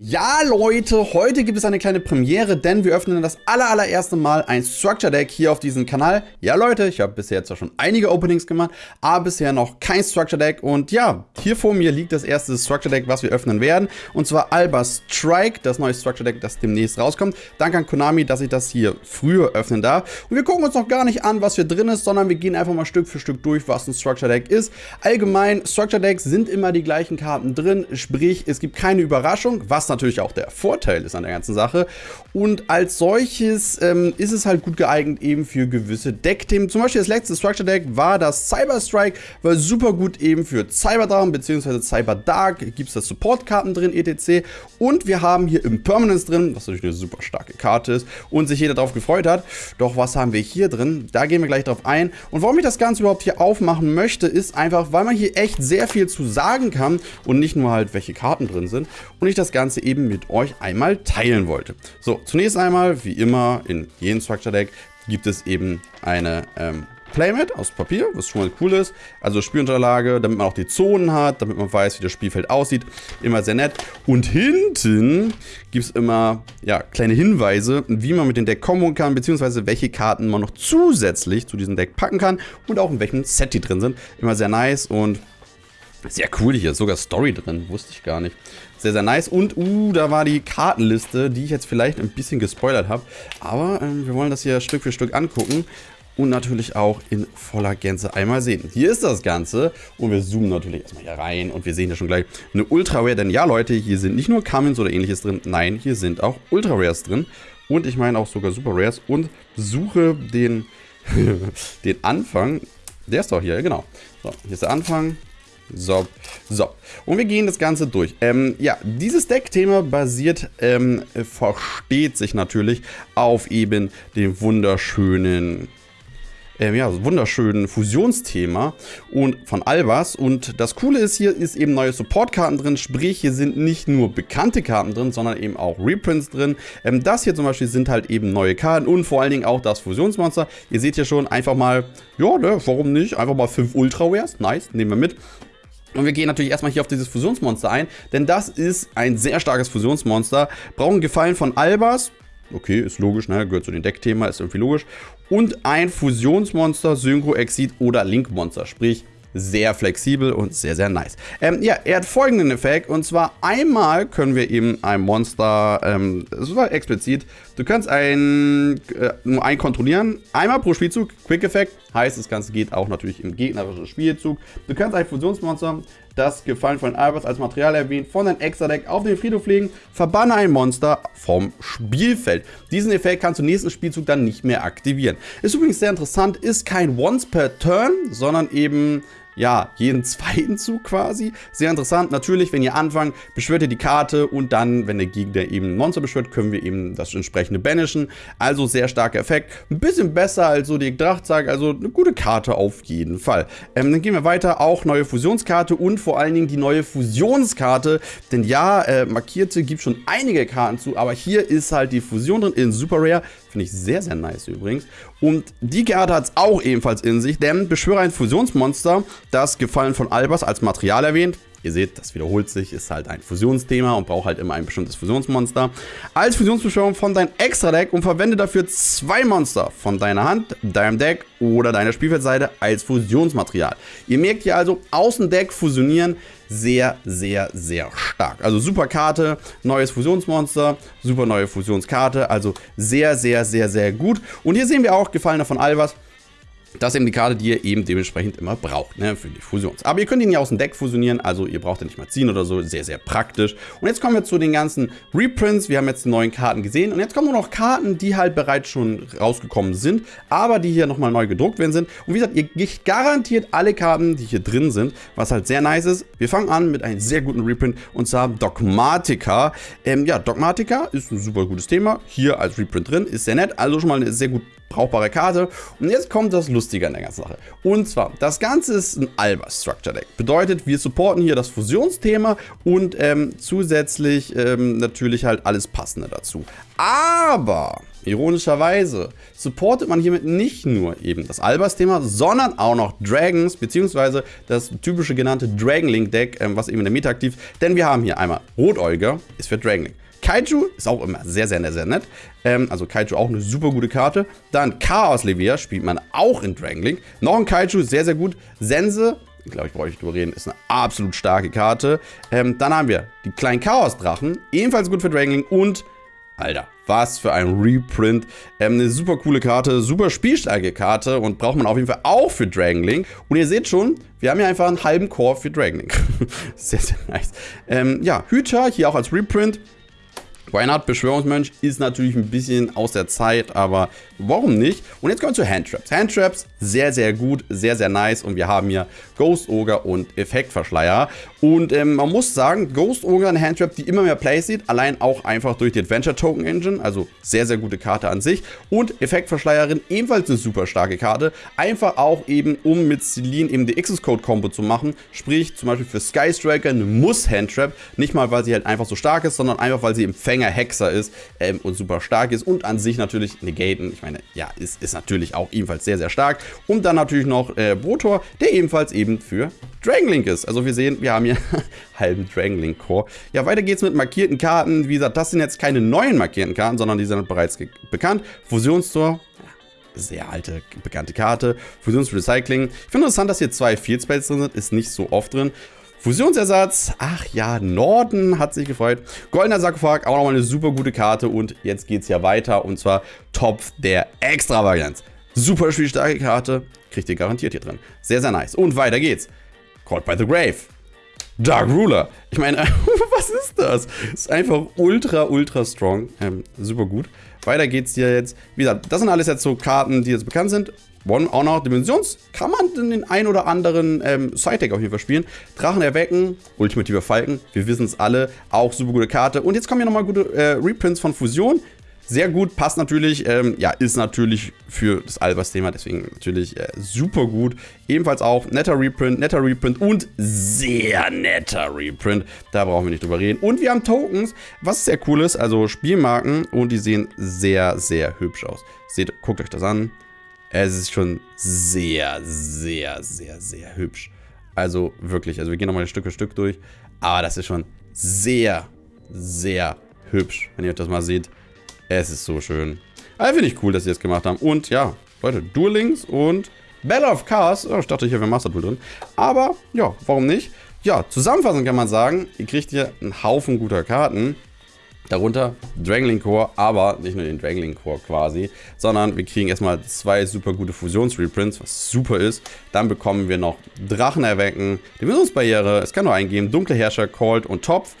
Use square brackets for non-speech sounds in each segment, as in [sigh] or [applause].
Ja Leute, heute gibt es eine kleine Premiere, denn wir öffnen das aller, allererste Mal ein Structure Deck hier auf diesem Kanal. Ja Leute, ich habe bisher zwar schon einige Openings gemacht, aber bisher noch kein Structure Deck. Und ja, hier vor mir liegt das erste Structure Deck, was wir öffnen werden. Und zwar Alba Strike, das neue Structure Deck, das demnächst rauskommt. Danke an Konami, dass ich das hier früher öffnen darf. Und wir gucken uns noch gar nicht an, was hier drin ist, sondern wir gehen einfach mal Stück für Stück durch, was ein Structure Deck ist. Allgemein, Structure Decks sind immer die gleichen Karten drin, sprich, es gibt keine Überraschung, was natürlich auch der Vorteil ist an der ganzen Sache. Und als solches ähm, ist es halt gut geeignet eben für gewisse Deckthemen. Zum Beispiel das letzte Structure Deck war das Cyber Strike, war super gut eben für Cyberdrachen bzw. Cyber Dark. Gibt es da Support-Karten drin, etc. Und wir haben hier Impermanence drin, was natürlich eine super starke Karte ist und sich jeder darauf gefreut hat. Doch was haben wir hier drin? Da gehen wir gleich drauf ein. Und warum ich das Ganze überhaupt hier aufmachen möchte, ist einfach, weil man hier echt sehr viel zu sagen kann und nicht nur halt, welche Karten drin sind. Und ich das Ganze eben mit mit euch einmal teilen wollte. So, zunächst einmal, wie immer in jedem Structure Deck, gibt es eben eine ähm, Playmat aus Papier, was schon mal cool ist. Also Spielunterlage, damit man auch die Zonen hat, damit man weiß, wie das Spielfeld aussieht. Immer sehr nett. Und hinten gibt es immer ja, kleine Hinweise, wie man mit dem Deck kommen kann, beziehungsweise welche Karten man noch zusätzlich zu diesem Deck packen kann und auch in welchem Set die drin sind. Immer sehr nice und sehr cool hier, ist sogar Story drin, wusste ich gar nicht. Sehr, sehr nice. Und, uh, da war die Kartenliste, die ich jetzt vielleicht ein bisschen gespoilert habe. Aber ähm, wir wollen das hier Stück für Stück angucken und natürlich auch in voller Gänze einmal sehen. Hier ist das Ganze und wir zoomen natürlich erstmal hier rein und wir sehen ja schon gleich eine Ultra Rare, denn ja Leute, hier sind nicht nur Cummins oder ähnliches drin, nein, hier sind auch Ultra Rares drin und ich meine auch sogar Super Rares und suche den, [laughs] den Anfang, der ist doch hier, genau. So, hier ist der Anfang, so, so. Und wir gehen das Ganze durch. Ähm, ja, dieses Deckthema basiert, ähm, versteht sich natürlich auf eben dem wunderschönen ähm, ja, wunderschönen Fusionsthema und von Albas. Und das Coole ist, hier ist eben neue Supportkarten drin, sprich hier sind nicht nur bekannte Karten drin, sondern eben auch Reprints drin. Ähm, das hier zum Beispiel sind halt eben neue Karten und vor allen Dingen auch das Fusionsmonster. Ihr seht hier schon einfach mal, ja, ne, warum nicht? Einfach mal 5 Ultra Rares, nice, nehmen wir mit. Und wir gehen natürlich erstmal hier auf dieses Fusionsmonster ein, denn das ist ein sehr starkes Fusionsmonster. Brauchen Gefallen von Albas. Okay, ist logisch, ne? gehört zu dem Deckthema, ist irgendwie logisch. Und ein Fusionsmonster, Synchro, Exit oder Link-Monster, sprich sehr flexibel und sehr, sehr nice. Ähm, ja, er hat folgenden Effekt und zwar einmal können wir eben ein Monster, ähm, das war explizit, du kannst ein, äh, nur ein kontrollieren, einmal pro Spielzug, Quick Effekt, heißt das Ganze geht auch natürlich im gegnerischen Spielzug. Du kannst ein Fusionsmonster, das Gefallen von Albers als Material erwähnt, von deinem Extra-Deck auf den Friedhof legen, verbanne ein Monster vom Spielfeld. Diesen Effekt kannst du nächsten Spielzug dann nicht mehr aktivieren. Ist übrigens sehr interessant, ist kein Once per Turn, sondern eben ja, jeden [laughs] zweiten Zug quasi. Sehr interessant. Natürlich, wenn ihr anfangt, beschwört ihr die Karte und dann, wenn der Gegner eben ein Monster beschwört, können wir eben das entsprechende banishen. Also sehr starker Effekt. Ein bisschen besser als so die Drachtzeig, also eine gute Karte auf jeden Fall. Ähm, dann gehen wir weiter. Auch neue Fusionskarte und vor allen Dingen die neue Fusionskarte. Denn ja, äh, markierte gibt schon einige Karten zu, aber hier ist halt die Fusion drin in Super Rare. Finde ich sehr, sehr nice übrigens. Und die Karte hat es auch ebenfalls in sich, denn beschwöre ein Fusionsmonster, das Gefallen von Albers als Material erwähnt. Ihr seht, das wiederholt sich, ist halt ein Fusionsthema und braucht halt immer ein bestimmtes Fusionsmonster. Als Fusionsbeschwörung von deinem Extra-Deck und verwende dafür zwei Monster von deiner Hand, deinem Deck oder deiner Spielfeldseite als Fusionsmaterial. Ihr merkt hier also, aus dem Deck fusionieren sehr, sehr, sehr stark. Also super Karte, neues Fusionsmonster, super neue Fusionskarte, also sehr, sehr, sehr, sehr gut. Und hier sehen wir auch Gefallener von Albers. Das ist eben die Karte, die ihr eben dementsprechend immer braucht, ne, für die Fusions. Aber ihr könnt ihn ja aus dem Deck fusionieren, also ihr braucht ihn nicht mal ziehen oder so, sehr, sehr praktisch. Und jetzt kommen wir zu den ganzen Reprints. Wir haben jetzt die neuen Karten gesehen und jetzt kommen nur noch Karten, die halt bereits schon rausgekommen sind, aber die hier nochmal neu gedruckt werden sind. Und wie gesagt, ihr kriegt garantiert alle Karten, die hier drin sind, was halt sehr nice ist. Wir fangen an mit einem sehr guten Reprint und zwar Dogmatica. Ähm, ja, Dogmatica ist ein super gutes Thema, hier als Reprint drin, ist sehr nett, also schon mal eine sehr gut brauchbare Karte. Und jetzt kommt das Lustige an der ganzen Sache. Und zwar, das Ganze ist ein Alba Structure Deck. Bedeutet, wir supporten hier das Fusionsthema und ähm, zusätzlich ähm, natürlich halt alles Passende dazu. Aber Ironischerweise supportet man hiermit nicht nur eben das Albers-Thema, sondern auch noch Dragons, beziehungsweise das typische genannte Dragon Link Deck, ähm, was eben in der Meta aktiv ist. Denn wir haben hier einmal Rotäuger, ist für Dragon Link. Kaiju ist auch immer sehr, sehr, sehr nett. Ähm, also Kaiju auch eine super gute Karte. Dann Chaos Levier spielt man auch in Dragon. Noch ein Kaiju, sehr, sehr gut. Sense, glaube ich, brauche ich nicht drüber reden, ist eine absolut starke Karte. Ähm, dann haben wir die kleinen Chaos-Drachen, ebenfalls gut für Dragon. Und Alter, was für ein Reprint. Ähm, eine super coole Karte, super spielstarke Karte und braucht man auf jeden Fall auch für Dragon. Und ihr seht schon, wir haben hier einfach einen halben Core für Dragon [laughs] sehr, sehr nice. Ähm, ja, Hüter hier auch als Reprint. Not? Beschwörungsmönch ist natürlich ein bisschen aus der Zeit, aber warum nicht? Und jetzt kommen wir zu Handtraps. Handtraps, sehr, sehr gut, sehr, sehr nice. Und wir haben hier Ghost Ogre und Effektverschleier. Und ähm, man muss sagen, Ghost Ogre eine Handtrap, die immer mehr Plays sieht, allein auch einfach durch die Adventure Token Engine, also sehr, sehr gute Karte an sich. Und Effektverschleierin, ebenfalls eine super starke Karte, einfach auch eben, um mit Celine eben die Access Code Combo zu machen, sprich zum Beispiel für Sky Striker eine Muss-Handtrap, nicht mal, weil sie halt einfach so stark ist, sondern einfach, weil sie im Fänger-Hexer ist ähm, und super stark ist und an sich natürlich Negaten, ich meine, ja, ist, ist natürlich auch ebenfalls sehr, sehr stark. Und dann natürlich noch äh, Brotor, der ebenfalls eben für Dragonlink ist. Also wir sehen, wir haben hier [laughs] halben Dragonlink Core. Ja, weiter geht's mit markierten Karten. Wie gesagt, das sind jetzt keine neuen markierten Karten, sondern die sind bereits bekannt. Fusionstor, sehr alte, bekannte Karte. Fusionsrecycling. Ich finde interessant, dass hier zwei Field Spells drin sind. Ist nicht so oft drin. Fusionsersatz, ach ja, Norden hat sich gefreut. Goldener Sarkophag, auch nochmal eine super gute Karte. Und jetzt geht's ja weiter und zwar Topf der Extravaganz. Super spielstarke Karte, kriegt ihr garantiert hier drin. Sehr, sehr nice. Und weiter geht's. Caught by the Grave. Dark Ruler. Ich meine, [laughs] was ist das? Ist einfach ultra, ultra strong. Ähm, super gut. Weiter geht's hier jetzt. Wie gesagt, das sind alles jetzt so Karten, die jetzt bekannt sind. One Honor Dimensions kann man in den ein oder anderen ähm, Side-Deck auf jeden Fall spielen. Drachen erwecken, ultimativer Falken, wir wissen es alle, auch super gute Karte. Und jetzt kommen hier nochmal gute äh, Reprints von Fusion. Sehr gut, passt natürlich, ähm, ja, ist natürlich für das Albers-Thema, deswegen natürlich äh, super gut. Ebenfalls auch netter Reprint, netter Reprint und sehr netter Reprint. Da brauchen wir nicht drüber reden. Und wir haben Tokens, was sehr cool ist, also Spielmarken und die sehen sehr, sehr hübsch aus. Seht, guckt euch das an. Es ist schon sehr, sehr, sehr, sehr hübsch. Also wirklich, also wir gehen nochmal Stück für Stück durch. Aber das ist schon sehr, sehr hübsch, wenn ihr euch das mal seht. Es ist so schön. Aber finde ich cool, dass sie das gemacht haben. Und ja, Leute, Duel Links und Battle of Cars. Oh, ich dachte, hier wäre Master Duel drin. Aber ja, warum nicht? Ja, zusammenfassend kann man sagen, ihr kriegt hier einen Haufen guter Karten. Darunter Dragonlink Core, aber nicht nur den Dragonlink Core quasi, sondern wir kriegen erstmal zwei super gute Fusionsreprints, was super ist. Dann bekommen wir noch Drachen erwecken, Dimensionsbarriere, es kann nur eingeben, Dunkle Herrscher, Cold und Topf.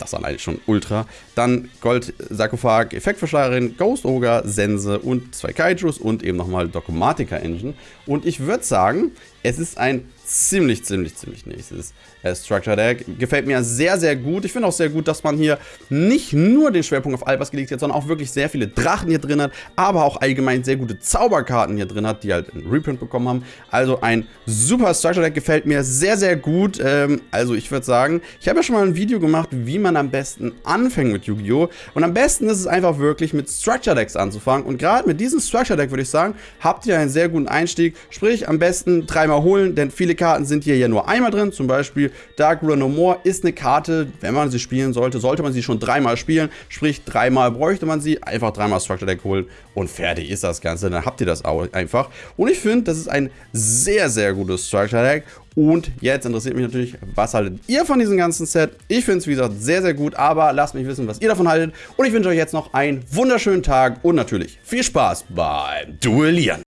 Das alleine schon ultra. Dann Gold Sarkophag, Effektverschleierin, Ghost Ogre, Sense und zwei Kaijus und eben nochmal Dogmatica Engine. Und ich würde sagen, es ist ein ziemlich, ziemlich, ziemlich nächstes äh, Structure Deck. Gefällt mir sehr, sehr gut. Ich finde auch sehr gut, dass man hier nicht nur den Schwerpunkt auf Albers gelegt hat, sondern auch wirklich sehr viele Drachen hier drin hat, aber auch allgemein sehr gute Zauberkarten hier drin hat, die halt einen Reprint bekommen haben. Also ein super Structure Deck gefällt mir sehr, sehr gut. Ähm, also ich würde sagen, ich habe ja schon mal ein Video gemacht, wie man am besten anfängt mit Yu-Gi-Oh! Und am besten ist es einfach wirklich mit Structure Decks anzufangen. Und gerade mit diesem Structure Deck würde ich sagen, habt ihr einen sehr guten Einstieg. Sprich, am besten dreimal holen, denn viele Karten sind hier ja nur einmal drin. Zum Beispiel Dark Ruler No More ist eine Karte, wenn man sie spielen sollte, sollte man sie schon dreimal spielen. Sprich, dreimal bräuchte man sie. Einfach dreimal Structure Deck holen und fertig ist das Ganze. Dann habt ihr das auch einfach. Und ich finde, das ist ein sehr, sehr gutes Structure Deck. Und jetzt interessiert mich natürlich, was haltet ihr von diesem ganzen Set? Ich finde es, wie gesagt, sehr, sehr gut, aber lasst mich wissen, was ihr davon haltet. Und ich wünsche euch jetzt noch einen wunderschönen Tag und natürlich viel Spaß beim Duellieren.